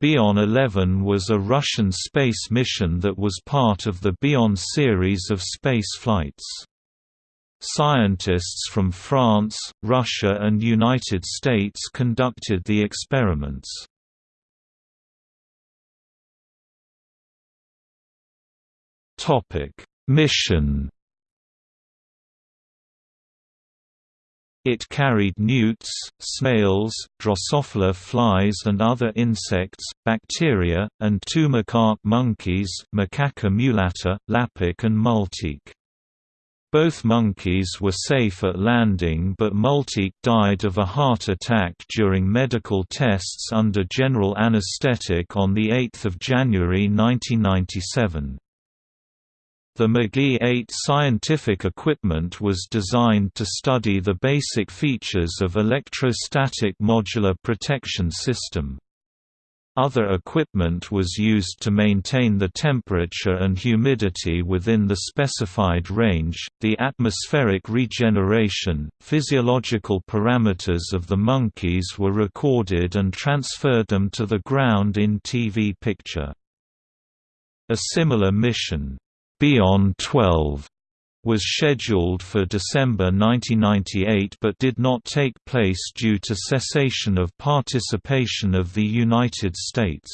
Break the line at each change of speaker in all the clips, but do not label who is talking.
Bion 11 was a Russian space mission that was part of the Bion series of space flights. Scientists from France, Russia and United States conducted the experiments. Mission It carried newts, snails, Drosophila flies and other insects, bacteria, and two macaque monkeys Macaca mulatta, Lapik and Multik. Both monkeys were safe at landing but Multik died of a heart attack during medical tests under general anesthetic on 8 January 1997. The McGee 8 scientific equipment was designed to study the basic features of electrostatic modular protection system. Other equipment was used to maintain the temperature and humidity within the specified range, the atmospheric regeneration, physiological parameters of the monkeys were recorded and transferred them to the ground in TV picture. A similar mission, Bion 12 was scheduled for December 1998 but did not take place due to cessation of participation of the United States.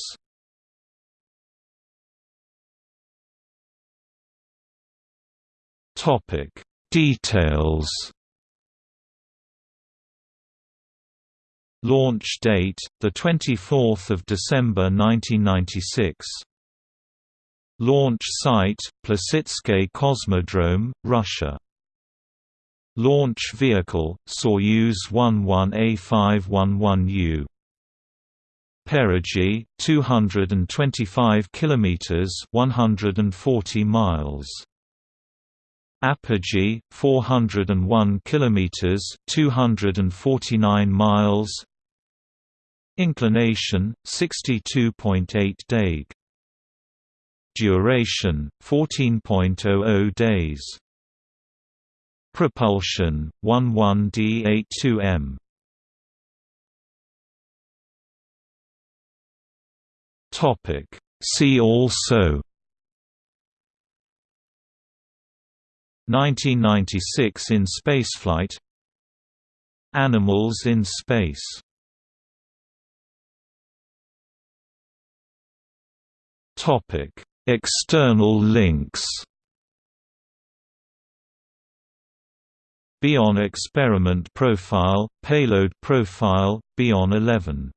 Details Launch date, 24 December 1996 Launch site, Plesetsk Cosmodrome, Russia. Launch vehicle, Soyuz 11A511U. Perigee, 225 kilometers, 140 miles. Apogee, 401 kilometers, 249 miles. Inclination, 62.8 deg. Duration 14.00 days. Propulsion 11D82M. Topic. See also. 1996 in spaceflight. Animals in space. Topic External links. Bion experiment profile, payload profile, Bion 11